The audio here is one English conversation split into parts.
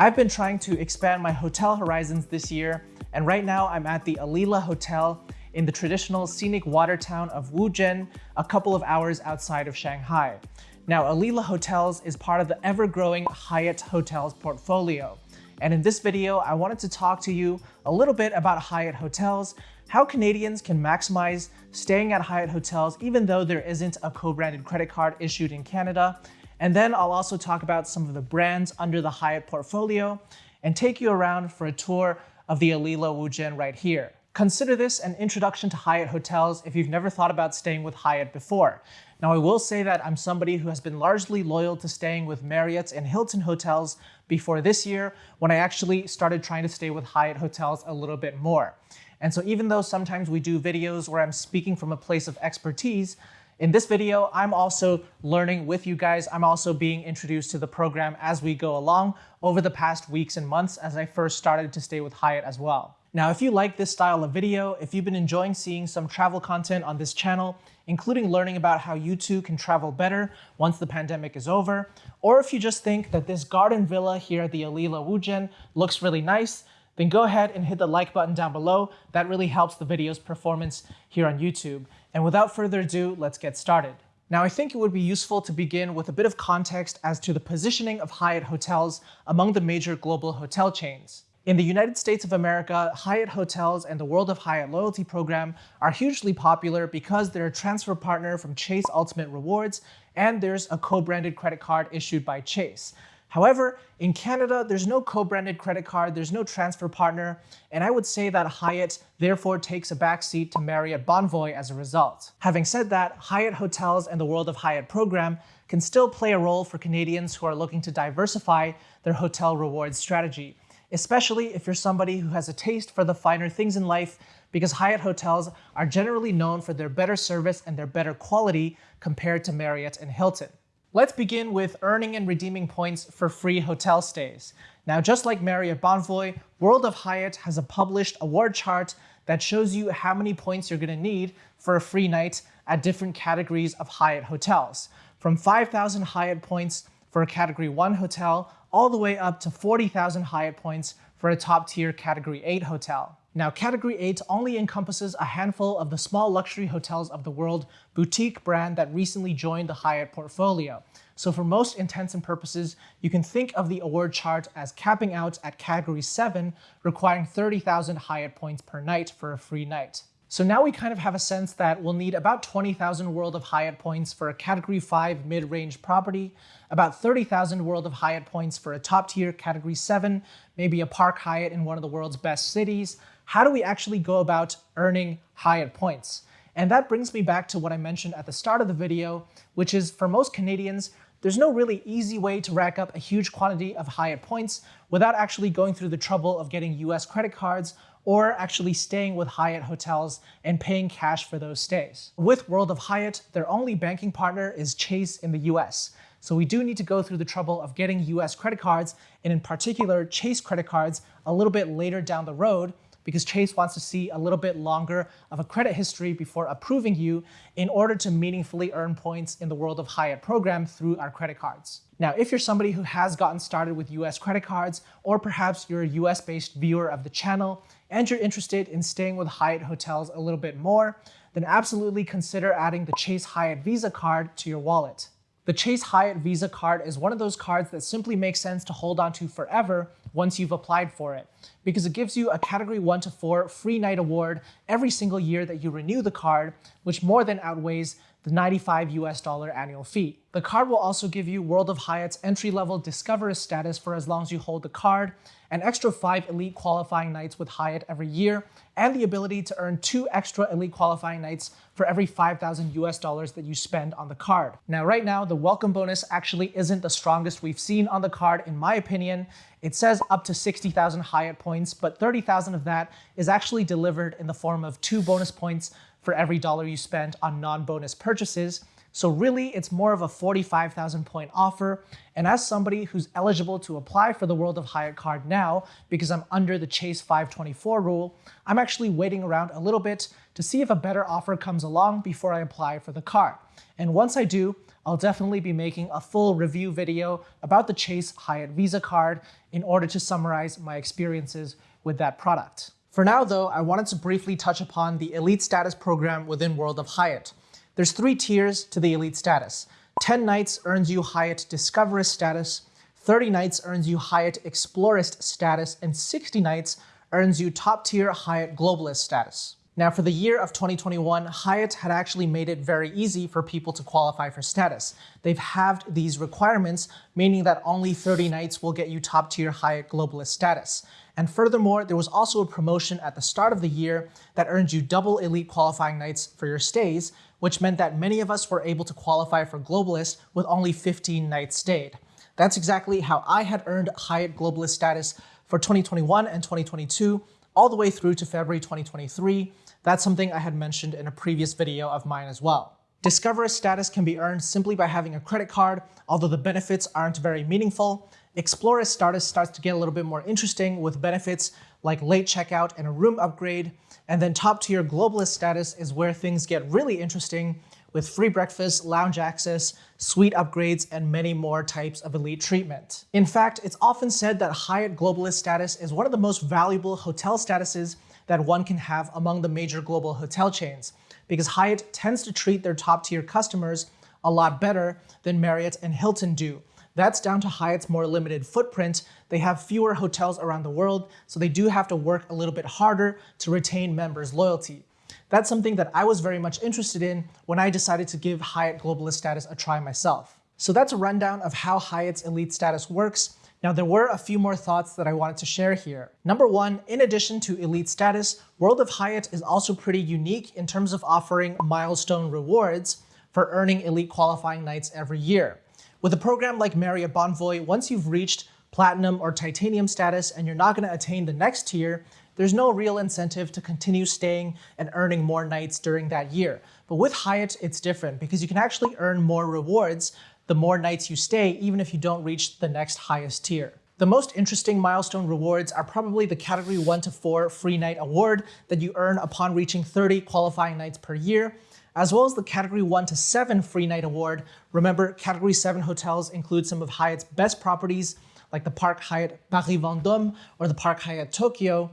I've been trying to expand my hotel horizons this year, and right now I'm at the Alila Hotel in the traditional scenic water town of Wuzhen, a couple of hours outside of Shanghai. Now, Alila Hotels is part of the ever-growing Hyatt Hotels portfolio. And in this video, I wanted to talk to you a little bit about Hyatt Hotels, how Canadians can maximize staying at Hyatt Hotels even though there isn't a co-branded credit card issued in Canada, and then I'll also talk about some of the brands under the Hyatt portfolio and take you around for a tour of the Alila Wuzhen right here. Consider this an introduction to Hyatt hotels if you've never thought about staying with Hyatt before. Now, I will say that I'm somebody who has been largely loyal to staying with Marriott and Hilton hotels before this year when I actually started trying to stay with Hyatt hotels a little bit more. And so even though sometimes we do videos where I'm speaking from a place of expertise, in this video, I'm also learning with you guys. I'm also being introduced to the program as we go along over the past weeks and months as I first started to stay with Hyatt as well. Now, if you like this style of video, if you've been enjoying seeing some travel content on this channel, including learning about how you too can travel better once the pandemic is over, or if you just think that this garden villa here at the Alila Wuzhen looks really nice, then go ahead and hit the like button down below. That really helps the video's performance here on YouTube. And without further ado, let's get started. Now, I think it would be useful to begin with a bit of context as to the positioning of Hyatt hotels among the major global hotel chains. In the United States of America, Hyatt Hotels and the World of Hyatt loyalty program are hugely popular because they're a transfer partner from Chase Ultimate Rewards and there's a co-branded credit card issued by Chase. However, in Canada, there's no co-branded credit card, there's no transfer partner, and I would say that Hyatt therefore takes a backseat to Marriott Bonvoy as a result. Having said that, Hyatt Hotels and the World of Hyatt program can still play a role for Canadians who are looking to diversify their hotel rewards strategy, especially if you're somebody who has a taste for the finer things in life because Hyatt hotels are generally known for their better service and their better quality compared to Marriott and Hilton. Let's begin with earning and redeeming points for free hotel stays. Now, just like Marriott Bonvoy, World of Hyatt has a published award chart that shows you how many points you're gonna need for a free night at different categories of Hyatt hotels. From 5,000 Hyatt points for a category one hotel, all the way up to 40,000 Hyatt points for a top tier category eight hotel. Now, Category 8 only encompasses a handful of the small luxury hotels of the world boutique brand that recently joined the Hyatt portfolio. So for most intents and purposes, you can think of the award chart as capping out at Category 7, requiring 30,000 Hyatt points per night for a free night. So now we kind of have a sense that we'll need about 20,000 World of Hyatt points for a Category 5 mid-range property, about 30,000 World of Hyatt points for a top-tier Category 7, maybe a Park Hyatt in one of the world's best cities, how do we actually go about earning Hyatt points? And that brings me back to what I mentioned at the start of the video, which is for most Canadians, there's no really easy way to rack up a huge quantity of Hyatt points without actually going through the trouble of getting US credit cards or actually staying with Hyatt hotels and paying cash for those stays. With World of Hyatt, their only banking partner is Chase in the US. So we do need to go through the trouble of getting US credit cards, and in particular, Chase credit cards a little bit later down the road because Chase wants to see a little bit longer of a credit history before approving you in order to meaningfully earn points in the World of Hyatt program through our credit cards. Now, if you're somebody who has gotten started with US credit cards, or perhaps you're a US based viewer of the channel, and you're interested in staying with Hyatt hotels a little bit more, then absolutely consider adding the Chase Hyatt Visa card to your wallet. The Chase Hyatt Visa card is one of those cards that simply makes sense to hold onto forever once you've applied for it, because it gives you a category 1 to 4 free night award every single year that you renew the card, which more than outweighs the 95 US dollar annual fee. The card will also give you World of Hyatt's entry-level Discover status for as long as you hold the card, an extra five elite qualifying nights with Hyatt every year, and the ability to earn two extra elite qualifying nights for every 5,000 US dollars that you spend on the card. Now, right now, the welcome bonus actually isn't the strongest we've seen on the card, in my opinion. It says up to 60,000 Hyatt points, but 30,000 of that is actually delivered in the form of two bonus points for every dollar you spend on non-bonus purchases. So really, it's more of a 45,000 point offer. And as somebody who's eligible to apply for the World of Hyatt card now, because I'm under the Chase 524 rule, I'm actually waiting around a little bit to see if a better offer comes along before I apply for the card. And once I do, I'll definitely be making a full review video about the Chase Hyatt Visa card in order to summarize my experiences with that product. For now though, I wanted to briefly touch upon the Elite Status program within World of Hyatt. There's three tiers to the Elite Status. 10 nights earns you Hyatt Discoverist status, 30 nights earns you Hyatt Explorist status, and 60 nights earns you top tier Hyatt Globalist status. Now, for the year of 2021, Hyatt had actually made it very easy for people to qualify for status. They've halved these requirements, meaning that only 30 nights will get you top tier Hyatt Globalist status. And furthermore, there was also a promotion at the start of the year that earned you double elite qualifying nights for your stays, which meant that many of us were able to qualify for Globalist with only 15 nights stayed. That's exactly how I had earned Hyatt Globalist status for 2021 and 2022, all the way through to February 2023, that's something I had mentioned in a previous video of mine as well. Discoverist status can be earned simply by having a credit card, although the benefits aren't very meaningful. Explorist status starts to get a little bit more interesting with benefits like late checkout and a room upgrade. And then top tier globalist status is where things get really interesting with free breakfast, lounge access, suite upgrades, and many more types of elite treatment. In fact, it's often said that Hyatt Globalist status is one of the most valuable hotel statuses that one can have among the major global hotel chains, because Hyatt tends to treat their top tier customers a lot better than Marriott and Hilton do. That's down to Hyatt's more limited footprint. They have fewer hotels around the world, so they do have to work a little bit harder to retain members' loyalty. That's something that I was very much interested in when I decided to give Hyatt Globalist status a try myself. So that's a rundown of how Hyatt's elite status works. Now, there were a few more thoughts that I wanted to share here. Number one, in addition to elite status, World of Hyatt is also pretty unique in terms of offering milestone rewards for earning elite qualifying nights every year. With a program like Marriott Bonvoy, once you've reached platinum or titanium status and you're not going to attain the next tier, there's no real incentive to continue staying and earning more nights during that year. But with Hyatt, it's different because you can actually earn more rewards the more nights you stay, even if you don't reach the next highest tier. The most interesting milestone rewards are probably the category 1 to 4 free night award that you earn upon reaching 30 qualifying nights per year, as well as the category 1 to 7 free night award. Remember, category 7 hotels include some of Hyatt's best properties like the Park Hyatt Paris Vendôme or the Park Hyatt Tokyo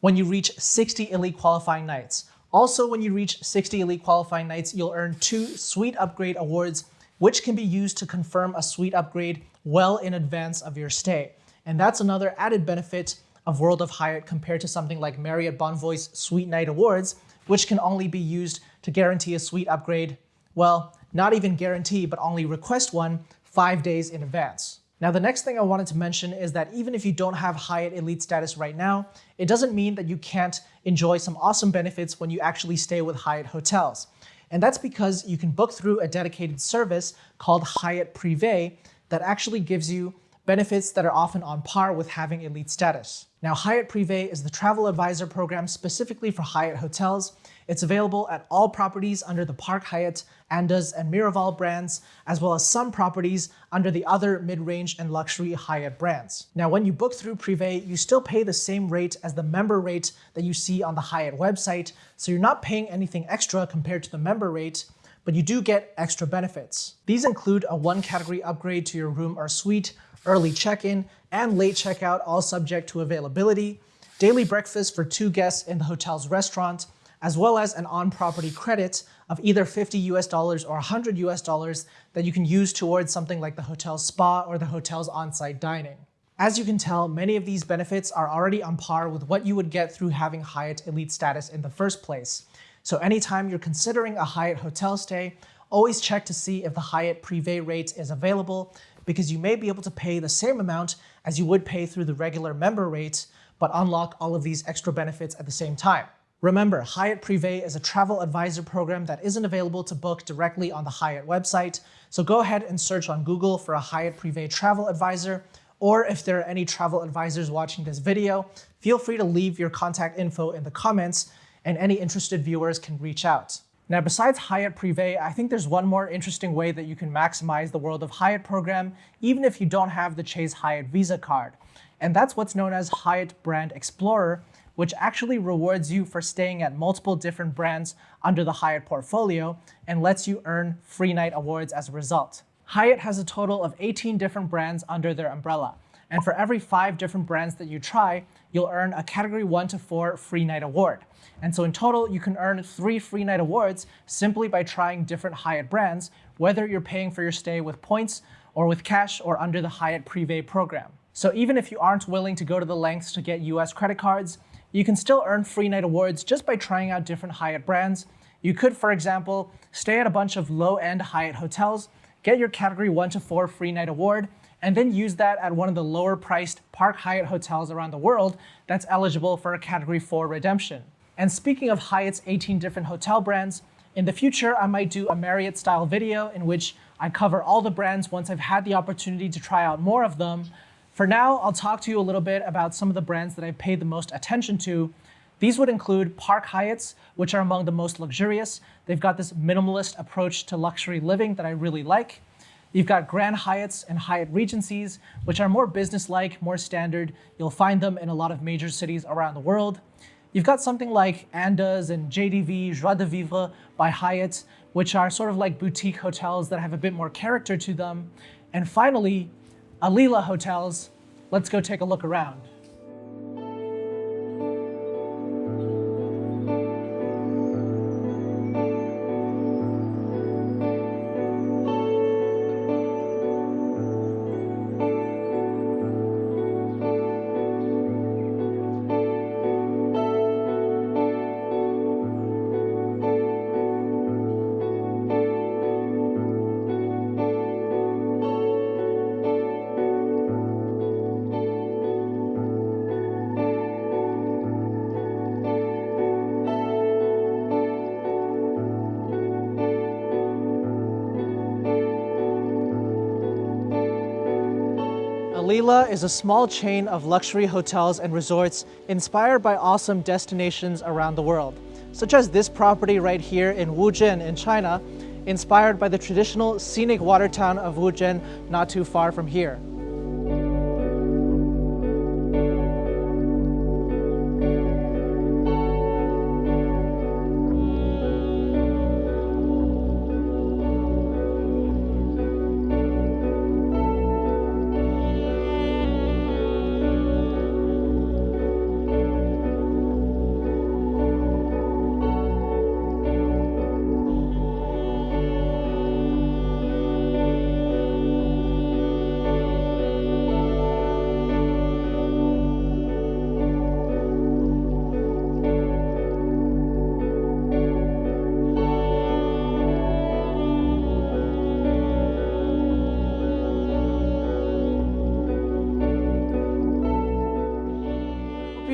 when you reach 60 elite qualifying nights. Also, when you reach 60 elite qualifying nights, you'll earn two suite upgrade awards which can be used to confirm a suite upgrade well in advance of your stay. And that's another added benefit of World of Hyatt compared to something like Marriott Bonvoy's Suite Night Awards, which can only be used to guarantee a suite upgrade, well, not even guarantee, but only request one five days in advance. Now, the next thing I wanted to mention is that even if you don't have Hyatt Elite status right now, it doesn't mean that you can't enjoy some awesome benefits when you actually stay with Hyatt hotels. And that's because you can book through a dedicated service called Hyatt Privé that actually gives you benefits that are often on par with having elite status. Now, Hyatt Privé is the travel advisor program specifically for Hyatt hotels. It's available at all properties under the Park Hyatt, Andaz, and Miraval brands, as well as some properties under the other mid-range and luxury Hyatt brands. Now, when you book through Privé, you still pay the same rate as the member rate that you see on the Hyatt website, so you're not paying anything extra compared to the member rate, but you do get extra benefits. These include a one category upgrade to your room or suite, early check-in, and late checkout, all subject to availability, daily breakfast for two guests in the hotel's restaurant, as well as an on-property credit of either 50 US dollars or 100 US dollars that you can use towards something like the hotel spa or the hotel's on-site dining. As you can tell, many of these benefits are already on par with what you would get through having Hyatt Elite status in the first place. So anytime you're considering a Hyatt hotel stay, always check to see if the Hyatt Privé rate is available because you may be able to pay the same amount as you would pay through the regular member rate, but unlock all of these extra benefits at the same time. Remember, Hyatt Privé is a travel advisor program that isn't available to book directly on the Hyatt website, so go ahead and search on Google for a Hyatt Privé travel advisor, or if there are any travel advisors watching this video, feel free to leave your contact info in the comments and any interested viewers can reach out. Now, besides Hyatt Privé, I think there's one more interesting way that you can maximize the World of Hyatt program, even if you don't have the Chase Hyatt Visa card. And that's what's known as Hyatt Brand Explorer, which actually rewards you for staying at multiple different brands under the Hyatt portfolio and lets you earn free night awards as a result. Hyatt has a total of 18 different brands under their umbrella. And for every five different brands that you try, you'll earn a category one to four free night award. And so in total, you can earn three free night awards simply by trying different Hyatt brands, whether you're paying for your stay with points or with cash or under the Hyatt Privé program. So even if you aren't willing to go to the lengths to get US credit cards, you can still earn free night awards just by trying out different Hyatt brands. You could, for example, stay at a bunch of low-end Hyatt hotels, get your category 1 to 4 free night award, and then use that at one of the lower priced Park Hyatt hotels around the world that's eligible for a category 4 redemption. And speaking of Hyatt's 18 different hotel brands, in the future, I might do a Marriott style video in which I cover all the brands once I've had the opportunity to try out more of them, for now, I'll talk to you a little bit about some of the brands that I've paid the most attention to. These would include Park Hyatts, which are among the most luxurious. They've got this minimalist approach to luxury living that I really like. You've got Grand Hyatts and Hyatt Regencies, which are more business-like, more standard. You'll find them in a lot of major cities around the world. You've got something like Andaz and JDV, Joie de Vivre by Hyatt, which are sort of like boutique hotels that have a bit more character to them. And finally, Alila Hotels. Let's go take a look around. Alila is a small chain of luxury hotels and resorts inspired by awesome destinations around the world, such as this property right here in Wuzhen in China, inspired by the traditional scenic water town of Wuzhen not too far from here.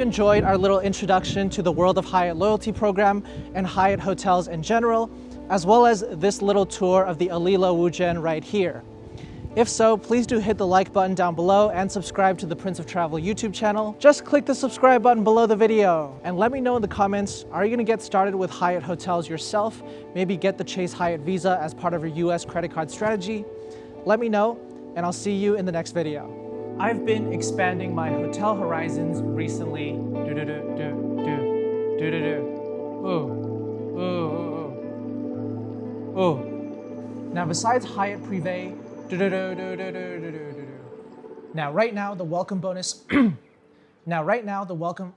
Enjoyed our little introduction to the World of Hyatt loyalty program and Hyatt hotels in general, as well as this little tour of the Alila Wuzhen right here. If so, please do hit the like button down below and subscribe to the Prince of Travel YouTube channel. Just click the subscribe button below the video. And let me know in the comments, are you gonna get started with Hyatt hotels yourself? Maybe get the Chase Hyatt Visa as part of your US credit card strategy? Let me know, and I'll see you in the next video. I've been expanding my hotel horizons recently. Do do do do do do do do. Ooh, ooh, ooh, ooh. Now, besides Hyatt Privé, do do do do do do do do. Now, right now, the welcome bonus. now, right now, the welcome.